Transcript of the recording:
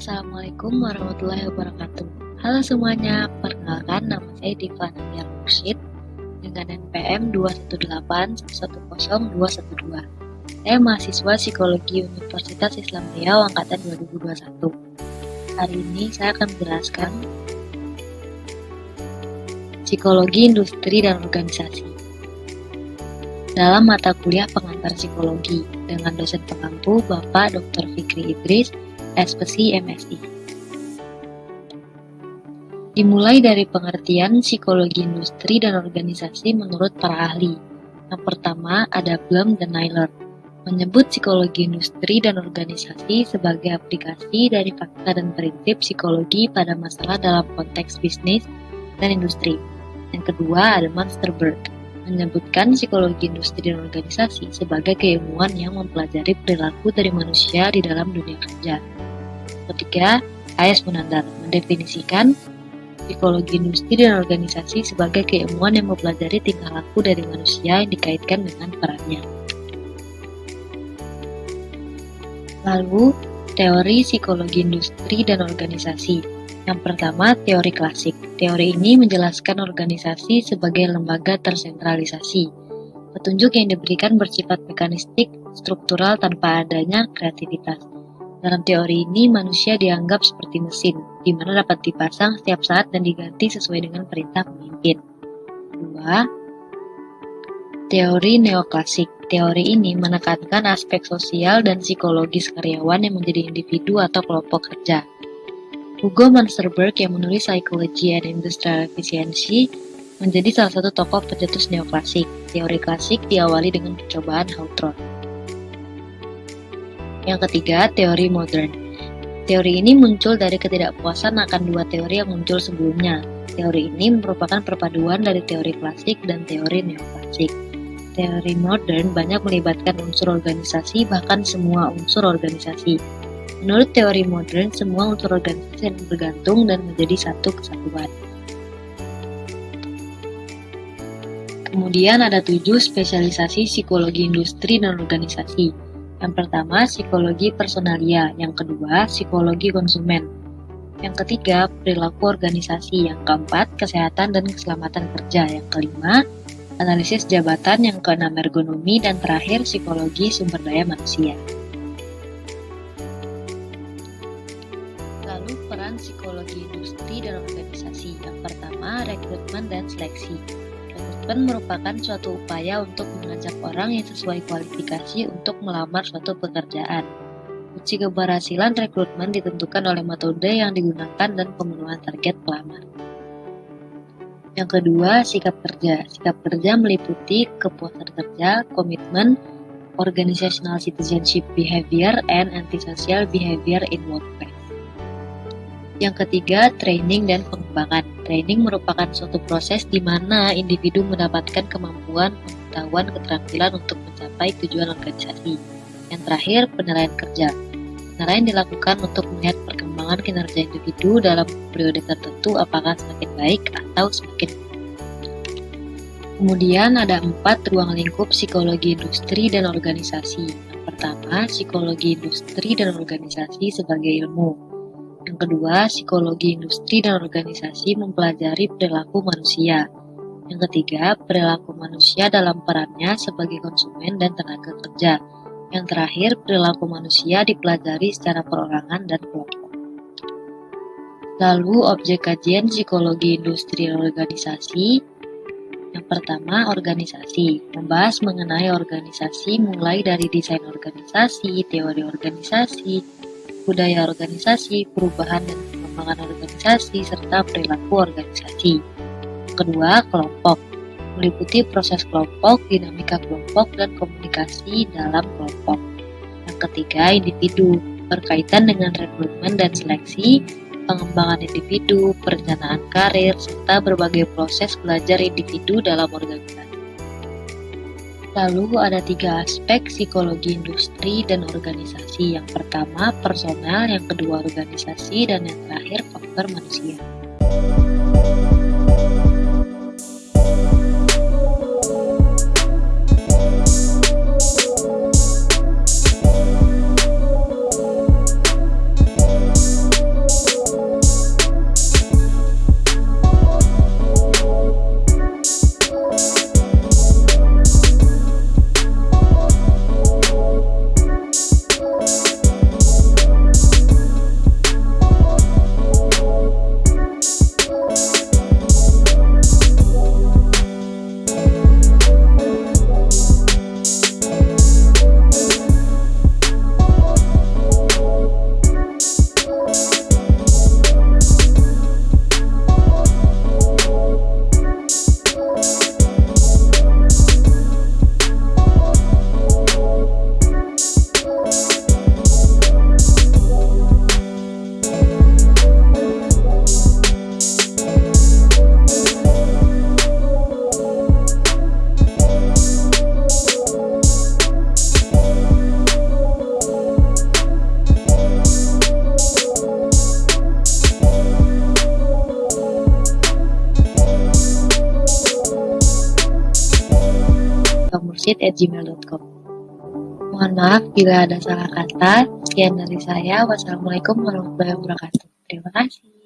Assalamualaikum warahmatullahi wabarakatuh. Halo semuanya, perkenalkan nama saya Diva Nadia Mursyid dengan NPM 218110212. Saya mahasiswa Psikologi Universitas Islam Riau angkatan 2021. Hari ini saya akan menjelaskan Psikologi Industri dan Organisasi dalam mata kuliah pengantar psikologi dengan dosen pengampu Bapak Dr. Fikri Idris, SPSI MSI. Dimulai dari pengertian psikologi industri dan organisasi menurut para ahli. Yang pertama ada Blum dan Naylor, menyebut psikologi industri dan organisasi sebagai aplikasi dari fakta dan prinsip psikologi pada masalah dalam konteks bisnis dan industri. Yang kedua ada Monsterberg, menyebutkan psikologi industri dan organisasi sebagai keilmuan yang mempelajari perilaku dari manusia di dalam dunia kerja. Ketiga, AS Munandar mendefinisikan psikologi industri dan organisasi sebagai keilmuan yang mempelajari tingkah laku dari manusia yang dikaitkan dengan perannya. Lalu, teori psikologi industri dan organisasi yang pertama, teori klasik. Teori ini menjelaskan organisasi sebagai lembaga tersentralisasi. Petunjuk yang diberikan bersifat mekanistik, struktural tanpa adanya kreativitas. Dalam teori ini, manusia dianggap seperti mesin, di mana dapat dipasang setiap saat dan diganti sesuai dengan perintah pemimpin. 2. Teori neoklasik. Teori ini menekankan aspek sosial dan psikologis karyawan yang menjadi individu atau kelompok kerja. Hugo Mansterberg yang menulis Psychology and Industrial Efficiency menjadi salah satu tokoh pencetus neoklasik. Teori klasik diawali dengan percobaan Hawthorne. Yang ketiga, teori modern. Teori ini muncul dari ketidakpuasan akan dua teori yang muncul sebelumnya. Teori ini merupakan perpaduan dari teori klasik dan teori neoklasik. Teori modern banyak melibatkan unsur organisasi, bahkan semua unsur organisasi Menurut teori modern, semua unsur organisasi yang bergantung dan menjadi satu kesatuan. Kemudian ada tujuh spesialisasi psikologi industri dan organisasi. Yang pertama, psikologi personalia. Yang kedua, psikologi konsumen. Yang ketiga, perilaku organisasi. Yang keempat, kesehatan dan keselamatan kerja. Yang kelima, analisis jabatan. Yang keenam, ergonomi. Dan terakhir, psikologi sumber daya manusia. peran psikologi industri dalam organisasi. Yang pertama, rekrutmen dan seleksi. Rekrutmen merupakan suatu upaya untuk mengajak orang yang sesuai kualifikasi untuk melamar suatu pekerjaan. Uji keberhasilan rekrutmen ditentukan oleh metode yang digunakan dan pemenuhan target pelamar. Yang kedua, sikap kerja. Sikap kerja meliputi kepuasan kerja, komitmen, organizational citizenship behavior, and antisocial behavior in workplace. Yang ketiga, training dan pengembangan. Training merupakan suatu proses di mana individu mendapatkan kemampuan, pengetahuan, keterampilan untuk mencapai tujuan organisasi. Yang terakhir, penilaian kerja. Penilaian dilakukan untuk melihat perkembangan kinerja individu dalam periode tertentu apakah semakin baik atau semakin Kemudian ada empat ruang lingkup psikologi industri dan organisasi. Yang pertama, psikologi industri dan organisasi sebagai ilmu. Yang kedua, psikologi industri dan organisasi mempelajari perilaku manusia. Yang ketiga, perilaku manusia dalam perannya sebagai konsumen dan tenaga kerja. Yang terakhir, perilaku manusia dipelajari secara perorangan dan kelompok. Lalu, objek kajian psikologi industri dan organisasi yang pertama, organisasi. Membahas mengenai organisasi mulai dari desain organisasi, teori organisasi, budaya organisasi, perubahan dan pengembangan organisasi, serta perilaku organisasi. Kedua, kelompok. Meliputi proses kelompok, dinamika kelompok, dan komunikasi dalam kelompok. Yang ketiga, individu. Berkaitan dengan rekrutmen dan seleksi, pengembangan individu, perencanaan karir, serta berbagai proses belajar individu dalam organisasi. Lalu ada tiga aspek psikologi industri dan organisasi. Yang pertama personal, yang kedua organisasi, dan yang terakhir faktor manusia. sifamursid@gmail.com. Mohon maaf bila ada salah kata. Sekian dari saya. Wassalamualaikum warahmatullahi wabarakatuh. Terima kasih.